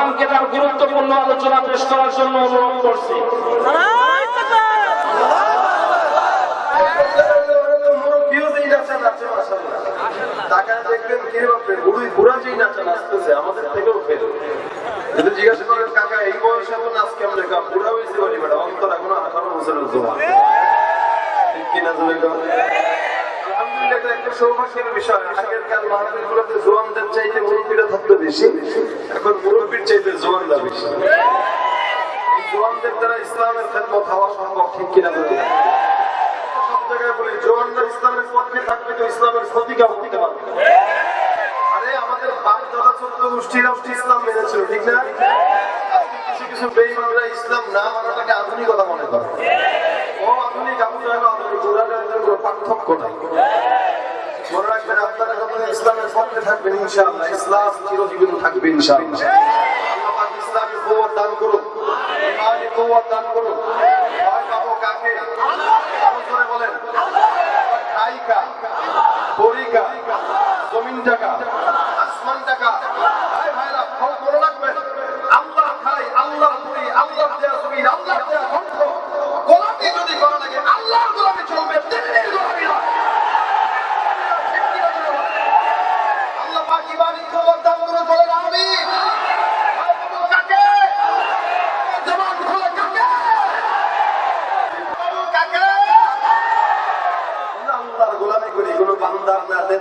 মহাতারামকে তার গুরুত্বপূর্ণ আলোচনা পেশ করার জন্য অনুরোধ করছি দেখবেন কে বুড়ি- বুড়া যেই নাচা নাচতেছে, আমাদের থেকেও ফেল। যদি জিজ্ঞাসা করেন, কাকা, এই বয়সে এখন নাচ কেমনে? কা, বুড়া হয়েছে বলি, বেটা, অন্তর এখনও 18 বছরের জোয়ান। ঠিক কিনা জোরে কও? আলহামদুলিল্লাহ, এটা একটা জোয়ানদের চাইতে মুরব্বিরা থাকতো বেশি। এখন মুরব্বির চাইতে জোয়ানরা বেশি। জোয়ানদের দ্বারা ইসলামের খেদমত হওয়া সম্ভব, ঠিক কিনা বলি আরে, আমাদের ইসলাম মেনেছিল, ঠিক না কিছু কিছু বেইমানরা ইসলাম না মানাটাকে আধুনিকতা মনে করে আধুনিক আবু পার্থক্য নাই আপনারা ইসলামের পক্ষে থাকবেন ইনশাআল্লাহ। ইসলাম চিরজীবন থাকবে ইনশাআল্লাহ। ইসলামী কুওয়াত দান করুন। ইমানি কুওয়াত দান করুন। ভয় পাবো কাকে? বলেন। খাইকা। পরিকা। জমিন টাকা আসমান টাকা ভাই ভাইরা ফল করে রাখবেন আল্লাহ খাই আল্লাহ পুরি আল্লাহ দেয়া জমিন আল্লাহ দেয়া কণ্ঠ গোলামি যদি করা লাগে আল্লাহর গোলামি চলবে দিল্লির গোলামি নয় আল্লাহ পাক ইমানি খবর দান করে বলেন আমি ভয় পাবো কাকে জবান খুলে কাকে পাবো কাকে আমরা আল্লাহর গোলামি করি কোনো বান্দার না নেতার না নেত্রীর না রাজনীতির না কার গোলাম উম্মত কার কার উম্মত? গোলাম কার? আচ্ছা, আমাদের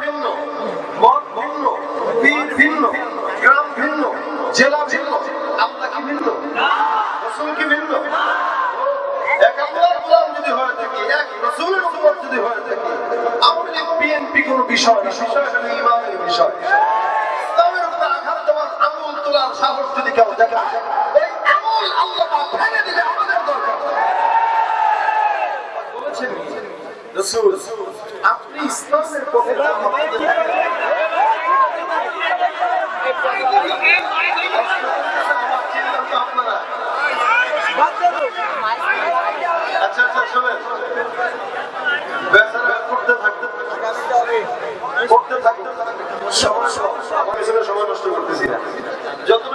ভিন্ন, মত ভিন্ন, পীর ভিন্ন, গ্রাম ভিন্ন, জেলা ভিন্ন, কি ভিন্ন? রসুল ভিন্ন? এক যদি হয়ে থাকি, এক রসুলের যদি হয়ে থাকি, লীগ, বিএনপি কোনো বিষয় না, বিষয় হলো ইমানের বিষয়। ইসলামের উপরে আঘাত দেওয়ার আঙুল সাহস যদি কেউ দেখায়, এই আঙুল আল্লাহ ভেঙে দিলে আমাদের দরকার আপনি ইসলামের আপনারা আচ্ছা আচ্ছা শোনেন বেচারা করতে থাকতে করতে থাকতে সময় সময় নষ্ট করতেছি না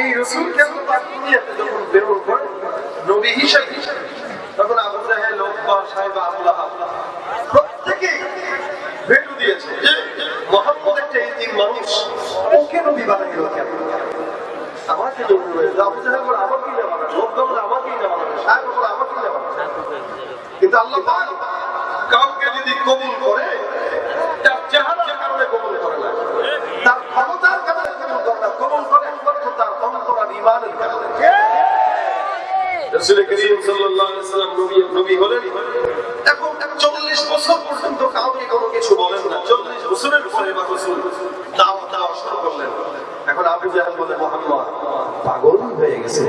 এই রসুলকে আল্লাহ দুনিয়াতে যখন করেন নবী হিসেবে। তখন আবু জাহেল সাহেব আল্লাহ প্রত্যেকেই ভেটু দিয়েছে যে, মোহাম্মদ একটা এই মানুষ, ওকে নবী বানাইল কেন? কাউকে যদি কবুল করে, তার চেহারার কারণে কবুল করে না। তার ক্ষমতার কারণে কবুল করে না। কবুল করে একমাত্র তার অন্তর আর ইমানের কারণে রাসূল নবী নবী হলেন। এখন 40 বছর পর্যন্ত কাউকে কোনো কিছু বলেন না। 40 বছরের পরে বা রাসূল দাওয়াত দেওয়া করলেন। এখন আবু জাহেল বলে মোহাম্মদ পাগল হয়ে গেছে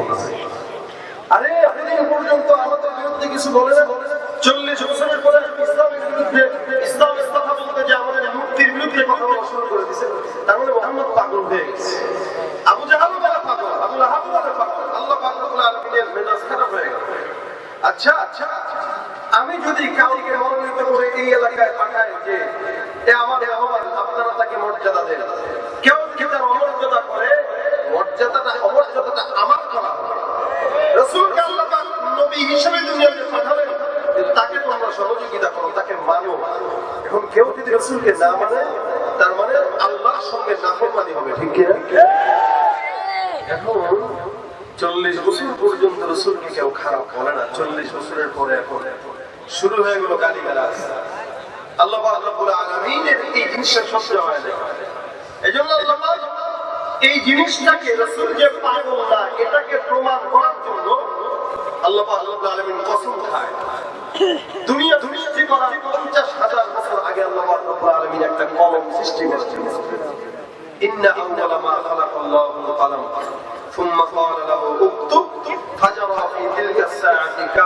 আরে এতদিন পর্যন্ত আমাদের বিরুদ্ধে কিছু বলে না চল্লিশ বছরের পরে ইসলামের বিরুদ্ধে ইসলামের কথা বলতে যে আমাদের মূর্তির বিরুদ্ধে কথা বলা শুরু করে দিছে তার মানে মোহাম্মদ পাগল হয়ে গেছে আবু জাহাল বলে পাগল আবু লাহাব বলে পাগল আল্লাহ পাক রব্বুল আলামিনের মেজাজ খারাপ হয়ে গেল আচ্ছা আচ্ছা আমি যদি কাউকে মনোনীত করে এই এলাকায় পাঠাই যে আমার আপনারা তাকে মর্যাদা দেন। কেউ কেউ তার অমর্যাদা করে? মর্যাদাটা, অমর্যাদাটা আমার করা আল্লাহ মানো যদি মানে হবে, ঠিক এখন চল্লিশ বছর পর্যন্ত রসুলকে কেউ খারাপ বলে না, চল্লিশ বছরের পরে এখন। শুরু হয়ে গেল গালি গালাজ আল্লাহ পাক রব্বুল আলামিনের এই জিনিসটা সহ্য হয় না এই জন্য আল্লাহ পাক এই জিনিসটাকে রসুল যে পাগল না এটাকে প্রমাণ করার জন্য আল্লাহ পাক রব্বুল আলামিন কসম খায় দুনিয়া সৃষ্টি করার পঞ্চাশ হাজার বছর আগে আল্লাহ পাক রব্বুল আলামিন একটা কলম সৃষ্টি করেছেন إن أول ما خلق الله القلم ثم قال له اكتب فجرى في تلك الساعة كائنا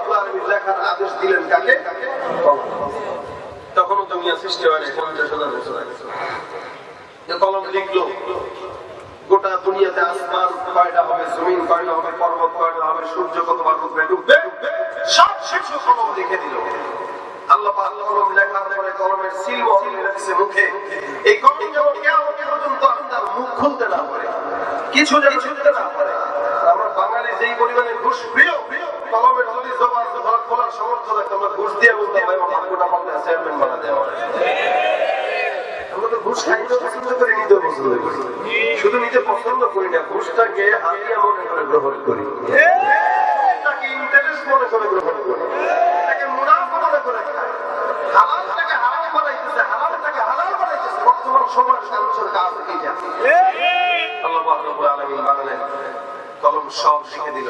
লেখার আদেশ দিলেন কাকে? তখনও দুনিয়া সৃষ্টি হয় পঞ্চাশ হাজার বছর আগে। কলম লিখলো, গোটা দুনিয়াতে আসমান কয়টা হবে, জমিন কয়টা হবে, পর্বত কয়টা হবে, সূর্য কতবার ডুববে ডুববে? সব কিছু কলম লিখে দিল। আল্লাহ লেখার পরে কলমের সিল আমরা বাঙালি যেই পরিমাণে ঘুষ প্রিয় ধরা খোলার সামর্থ্য আমরা ঘুষ দিয়ে বলতাম ভাই আমার গোটা পাল্টে চেয়ারম্যান বানা দেওয়া আমরা কলম সব লিখে দিল।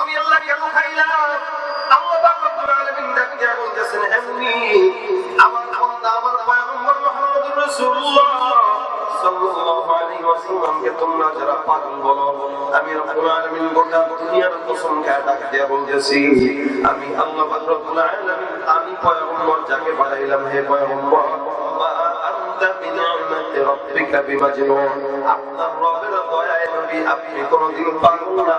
আমি আল্লাহ কেন খাইলাম আমি রব্বুল আলামিন গোটা দুনিয়ার কসম খেয়ে ডাক দিয়া বলতেছি, আমি আল্লাহ পাক রব্বুল আলামিন, আমি পয়গম্বর যাকে আপনার কোনদিন পাগল না।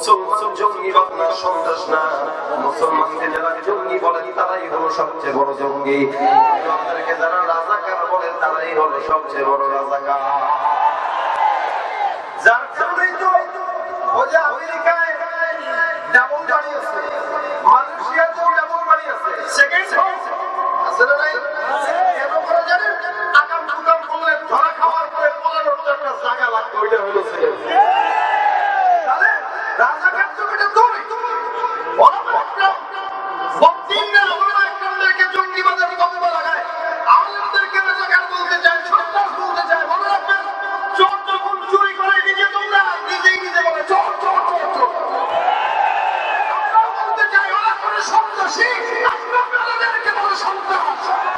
মুসলমান জঙ্গিবাদ না সন্ত্রাস না। মুসলমানকে যারা জঙ্গি বলে তারাই হলো সবচেয়ে বড় জঙ্গি। আমাদেরকে যারা রাজাকার বলে তারাই হলো সবচেয়ে বড় রাজাকার। যার কারণেই তো ওই যে আমেরিকায় ডাবল বাড়ি আছে মালয়েশিয়াতেও ডাবল বাড়ি আছে। সেকেন্ড আছে না নাই? সন্ত্রাসী সন্ত্রাস